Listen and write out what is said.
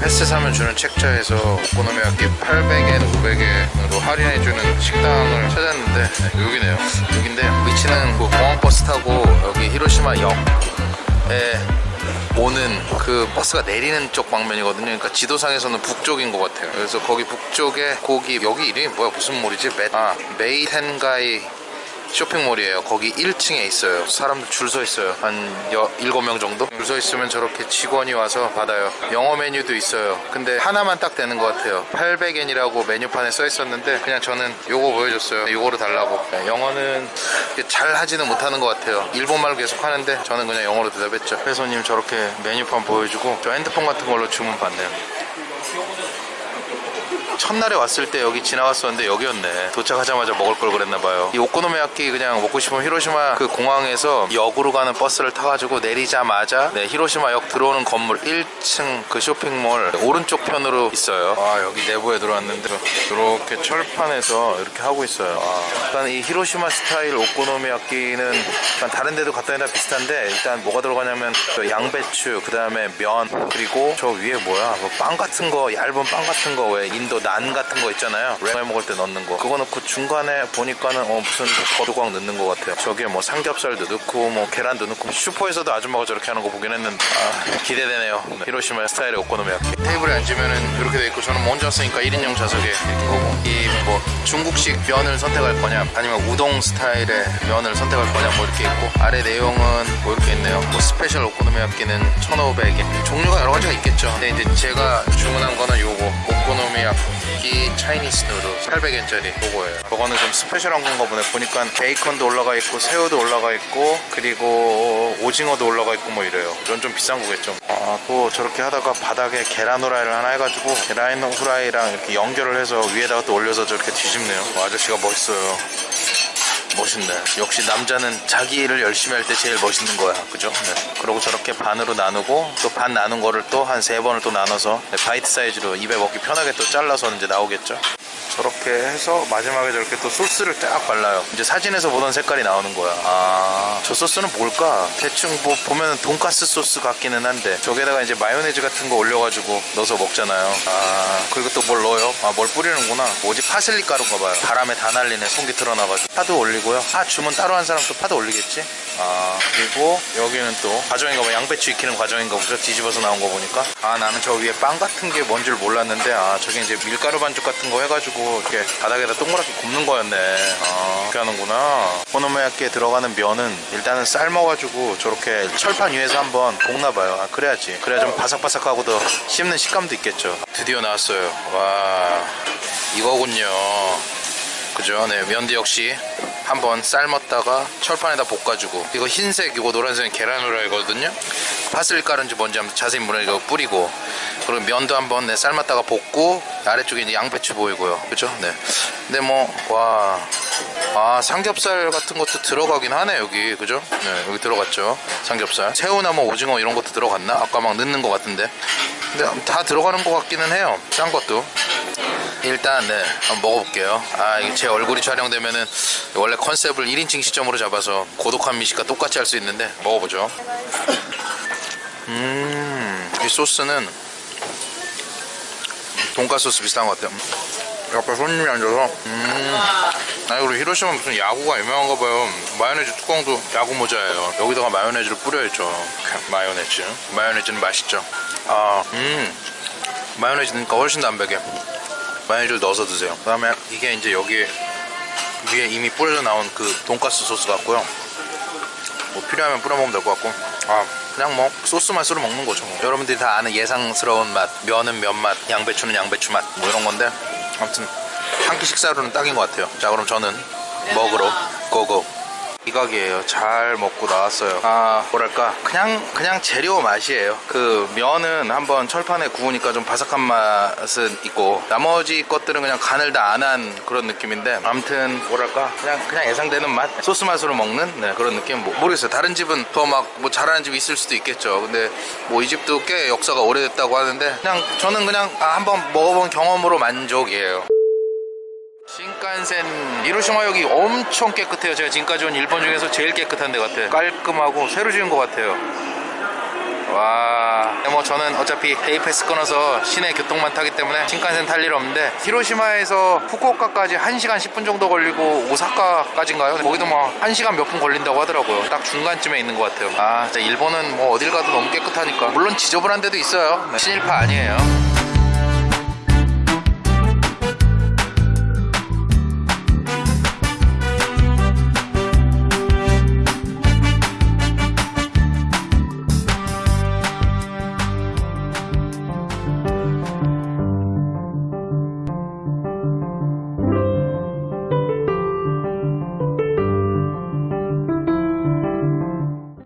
패스 사면 주는 책자에서 오코노미야끼 800엔, 500엔으로 할인해주는 식당을 찾았는데 네, 여기네요. 여긴데 위치는 그 공항버스 타고 여기 히로시마 역에 오는 그 버스가 내리는 쪽 방면이거든요. 그러니까 지도상에서는 북쪽인 것 같아요. 그래서 거기 북쪽에 거기 여기 이름이 뭐야 무슨 몰이지? 메, 아 메이텐가이 쇼핑몰이에요. 거기 1층에 있어요. 사람들 줄 서 있어요. 한 여, 7명 정도? 줄 서 있으면 저렇게 직원이 와서 받아요. 영어 메뉴도 있어요. 근데 하나만 딱 되는 것 같아요. 800엔이라고 메뉴판에 써 있었는데 그냥 저는 요거 보여줬어요. 요거로 달라고. 네, 영어는 잘 하지는 못하는 것 같아요. 일본말 계속 하는데 저는 그냥 영어로 대답했죠. 회사님 저렇게 메뉴판 보여주고 저 핸드폰 같은 걸로 주문 받네요. 첫날에 왔을 때 여기 지나갔었는데 여기였네. 도착하자마자 먹을 걸 그랬나봐요. 이 오코노미야끼 그냥 먹고 싶으면 히로시마 그 공항에서 역으로 가는 버스를 타가지고 내리자마자 네, 히로시마 역 들어오는 건물 1층 그 쇼핑몰 오른쪽 편으로 있어요. 아 여기 내부에 들어왔는데 이렇게 철판에서 이렇게 하고 있어요. 아, 일단 이 히로시마 스타일 오코노미야끼는 다른 데도 갖다 다 비슷한데 일단 뭐가 들어가냐면 그 양배추 그 다음에 면 그리고 저 위에 뭐야? 뭐 빵 같은 거 얇은 빵 같은 거 왜 인도 난 같은 거 있잖아요. 랭을 먹을 때 넣는 거. 그거 넣고 중간에 보니까는 어 무슨 버두광 넣는 거 같아요. 저기에 뭐 삼겹살도 넣고 뭐 계란도 넣고 슈퍼에서도 아줌마가 저렇게 하는 거 보긴 했는데. 아, 기대되네요. 네. 히로시마 스타일의 오코노미야키. 테이블에 앉으면은 이렇게 돼 있고 저는 뭐 혼자 왔으니까 1인용 좌석에 이렇게 거고. 이 뭐 중국식 면을 선택할 거냐 아니면 우동 스타일의 면을 선택할 거냐 뭐 이렇게 있고. 아래 내용은 뭐 이렇게 있네요. 뭐 special 오코노미야키는 1,500엔 종류가 여러 가지가 있겠죠. 근데 이제 제가 주문한 거는 요거 오코노미야키 Chinese noodle 800엔짜리 요거예요. 저거는 좀 special한 건가 보네. 보니까 베이컨도 올라가 있고 새우도 올라가 있고 그리고 오징어도 올라가 있고 뭐 이래요. 이건 좀 비싼 거겠죠. 아 또 저렇게 하다가 바닥에 계란 후라이를 하나 해가지고 계란 후라이랑 이렇게 연결을 해서 위에다가 또 올려서 저렇게 뒤집네요. 어, 아저씨가 멋있어요 멋있네. 역시 남자는 자기 일을 열심히 할 때 제일 멋있는 거야. 그죠? 네. 그리고 저렇게 반으로 나누고 또 반 나눈 거를 또 한 세 번을 또 나눠서 네, bite size로 입에 먹기 편하게 또 잘라서 이제 나오겠죠. 저렇게 해서 마지막에 저렇게 또 소스를 딱 발라요. 이제 사진에서 보던 색깔이 나오는 거야. 아, 저 소스는 뭘까? 대충 뭐 보면 돈가스 소스 같기는 한데 저기다가 이제 마요네즈 같은 거 올려가지고 넣어서 먹잖아요. 아, 그리고 또 뭘 넣어요? 아, 뭘 뿌리는구나. 뭐지? 파슬리 가루인가 봐요. 바람에 다 날리네. 송풍기 틀어놔가지고. 파도 올리고 요. 파 주문 따로 한 사람 또 파도 올리겠지? 아, 그리고 여기는 또 과정인가 봐. 양배추 익히는 과정인가 보죠. 뒤집어서 나온 거 보니까. 아, 나는 저 위에 빵 같은 게 뭔 줄 몰랐는데 아, 저게 이제 밀가루 반죽 같은 거 해가지고 이렇게 바닥에다 동그랗게 굽는 거였네 아 그렇게 하는구나 오코노미야끼에 들어가는 면은 일단은 삶아가지고 저렇게 철판 위에서 한번 볶나봐요 아 그래야지 그래야 좀 바삭바삭하고 더 씹는 식감도 있겠죠 드디어 나왔어요 와 이거군요 그죠? 네 면도 역시 한번 삶았다가 철판에다 볶아주고. 이거 흰색 이거 노란색은 계란 후라이거든요? 파슬리 가루인지 뭔지 한번 자세히 물어 이거 뿌리고. 그리고 면도 한번 네, 삶았다가 볶고 아래쪽에 이제 양배추 보이고요. 그죠? 네. 근데 뭐와. 아 삼겹살 같은 것도 들어가긴 하네 여기. 그죠? 네 여기 들어갔죠 삼겹살. 새우나 뭐 오징어 이런 것도 들어갔나? 아까 막 넣는 것 같은데. 근데 다 들어가는 것 같기는 해요 짠 것도 일단 네 한번 먹어볼게요. 아 이게 제 얼굴이 촬영되면은 원래 컨셉을 1인칭 시점으로 잡아서 고독한 미식과 똑같이 할 수 있는데 먹어보죠. 음이 소스는 돈가스 소스 비슷한 것 같아요. 옆에 손님이 앉아서 음. 아니 그리고 히로시마 무슨 야구가 유명한가 봐요. 마요네즈 뚜껑도 야구 모자예요. 여기다가 마요네즈를 뿌려야죠. 마요네즈. 마요네즈는 맛있죠. 아음. 마요네즈 넣으니까 훨씬 담백해 마요네즈를 넣어서 드세요. 그 다음에 이게 이제 여기 위에 이미 뿌려져 나온 그 돈가스 소스 같고요. 뭐 필요하면 뿌려 먹으면 될 것 같고. 아 그냥 뭐 소스 맛으로 먹는 거죠. 뭐. 여러분들이 다 아는 예상스러운 맛 면은 면맛 양배추는 양배추 맛 뭐 이런 건데 아무튼 한 끼 식사로는 딱인 것 같아요. 자 그럼 저는 먹으러 고고 이 가게예요. 잘 먹고 나왔어요. 아 뭐랄까. 그냥 그냥 재료 맛이에요. 그 면은 한번 철판에 구우니까 좀 바삭한 맛은 있고 나머지 것들은 그냥 간을 다 안 한 그런 느낌인데 아무튼 뭐랄까. 그냥 그냥 예상되는 맛? 소스 맛으로 먹는? 네, 그런 느낌. 뭐, 모르겠어요. 다른 집은 더 막 뭐 잘하는 집이 있을 수도 있겠죠. 근데 뭐 이 집도 꽤 역사가 오래됐다고 하는데 그냥 저는 그냥 아, 한번 먹어본 경험으로 만족이에요 신칸센 히로시마역이 엄청 깨끗해요 제가 지금까지 온 일본 중에서 제일 깨끗한 데 같아요 깔끔하고 새로 지은 것 같아요 와. 근데 뭐 저는 어차피 day pass 끊어서 시내 교통만 타기 때문에 신칸센 탈 일 없는데 히로시마에서 후쿠오카까지 1시간 10분 정도 걸리고 오사카까지인가요? 거기도 뭐 1시간 몇 분 걸린다고 하더라고요. 딱 중간쯤에 있는 것 같아요. 아, 진짜 일본은 뭐 어딜 가도 너무 깨끗하니까. 물론 지저분한 데도 있어요. 네, 친일파 아니에요.